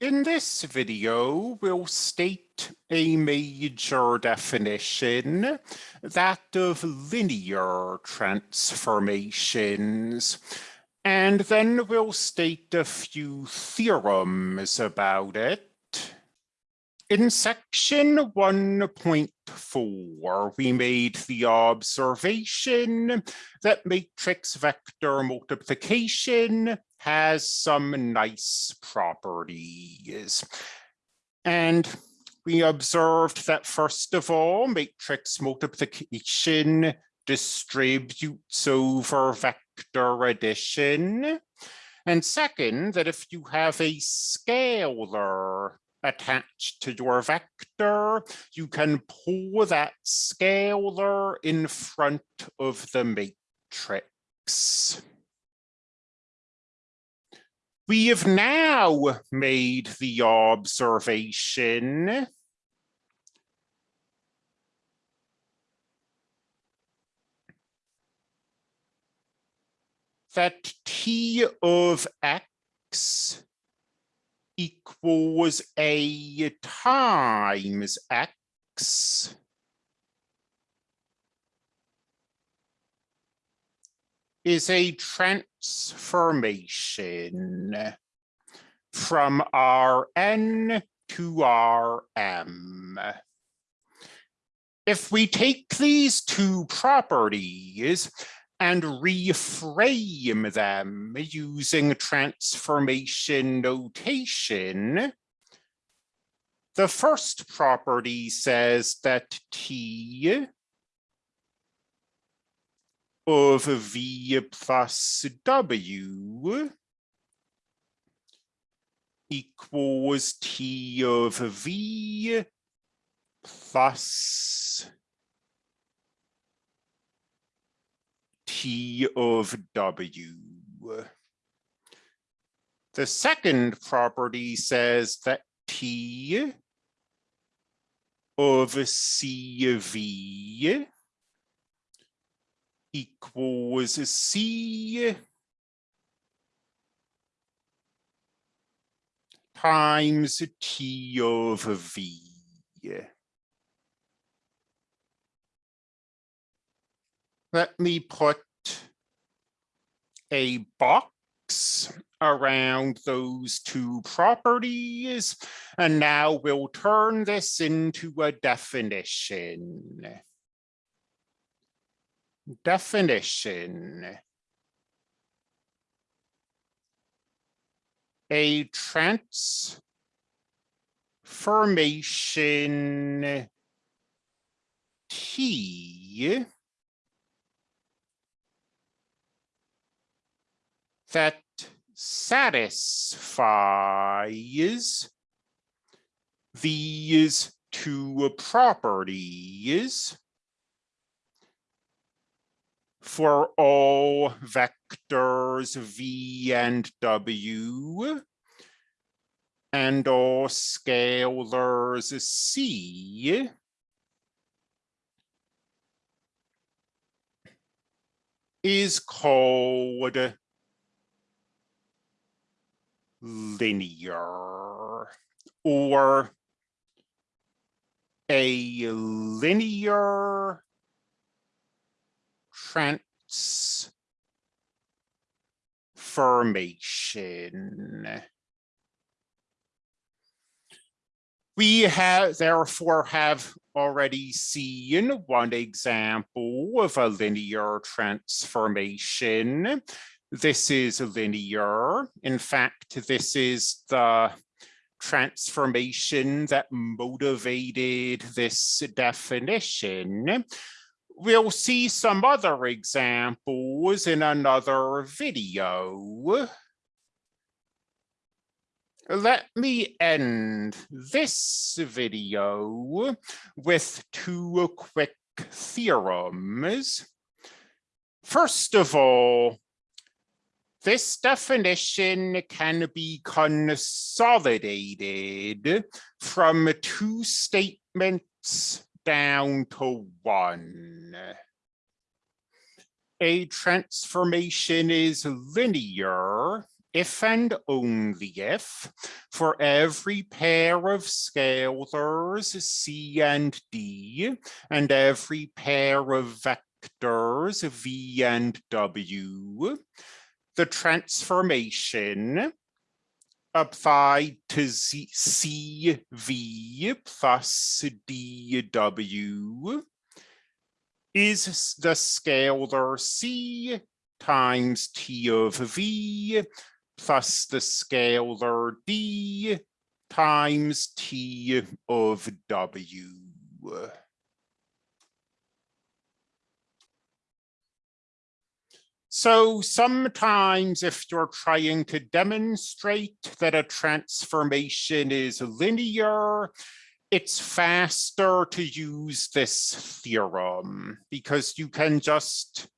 In this video, we'll state a major definition, that of linear transformations, and then we'll state a few theorems about it. In section 1.4, we made the observation that matrix vector multiplication has some nice properties. And we observed that first of all, matrix multiplication distributes over vector addition. And second, that if you have a scalar attached to your vector, you can pull that scalar in front of the matrix. We have now made the observation that T of X equals A times X is a transformation from Rn to Rm. If we take these two properties and reframe them using transformation notation, the first property says that T of V plus W equals T of V plus T of W. The second property says that T of CV equals C times T of V. Let me put a box around those two properties, and now we'll turn this into a definition definition. A transformation T that satisfies these two properties for all vectors v and w and all scalars c is called linear or a linear transformation. We have therefore have already seen one example of a linear transformation. This is linear. In fact, this is the transformation that motivated this definition we'll see some other examples in another video. Let me end this video with two quick theorems. First of all, this definition can be consolidated from two statements down to one. A transformation is linear if and only if for every pair of scalars C and D and every pair of vectors V and W, the transformation applied to Z CV plus DW is the scalar C times T of V plus the scalar D times T of W. So sometimes if you're trying to demonstrate that a transformation is linear, it's faster to use this theorem because you can just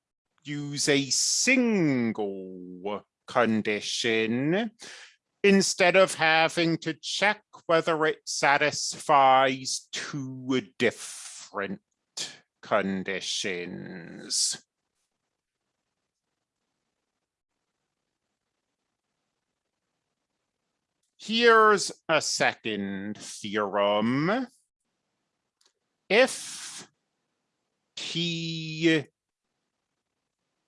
use a single condition instead of having to check whether it satisfies two different conditions. Here's a second theorem. If T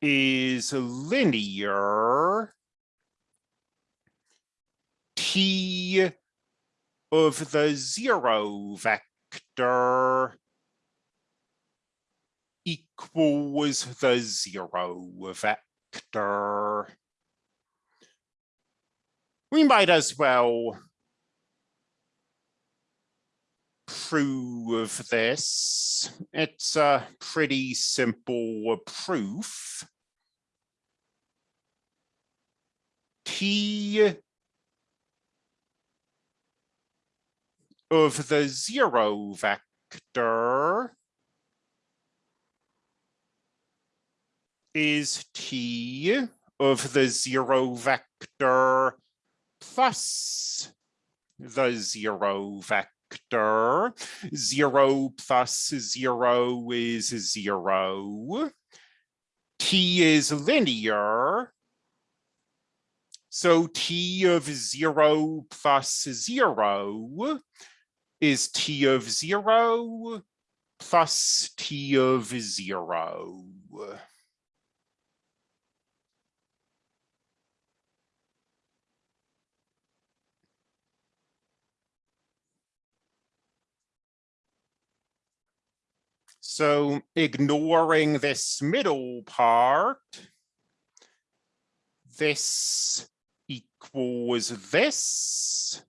is linear, T of the zero vector equals the zero vector we might as well prove this. It's a pretty simple proof. T of the zero vector is T of the zero vector plus the zero vector. Zero plus zero is zero. T is linear. So T of zero plus zero is T of zero plus T of zero. So ignoring this middle part, this equals this.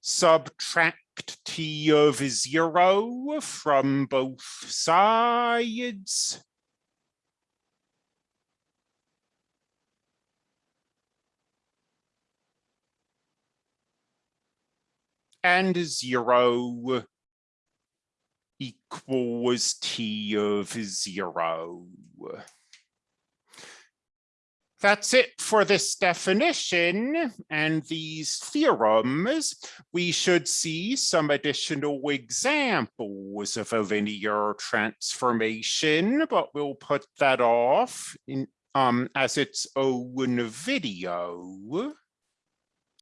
Subtract t of zero from both sides. And zero equals t of zero. That's it for this definition and these theorems. We should see some additional examples of a linear transformation, but we'll put that off in, um, as its own video.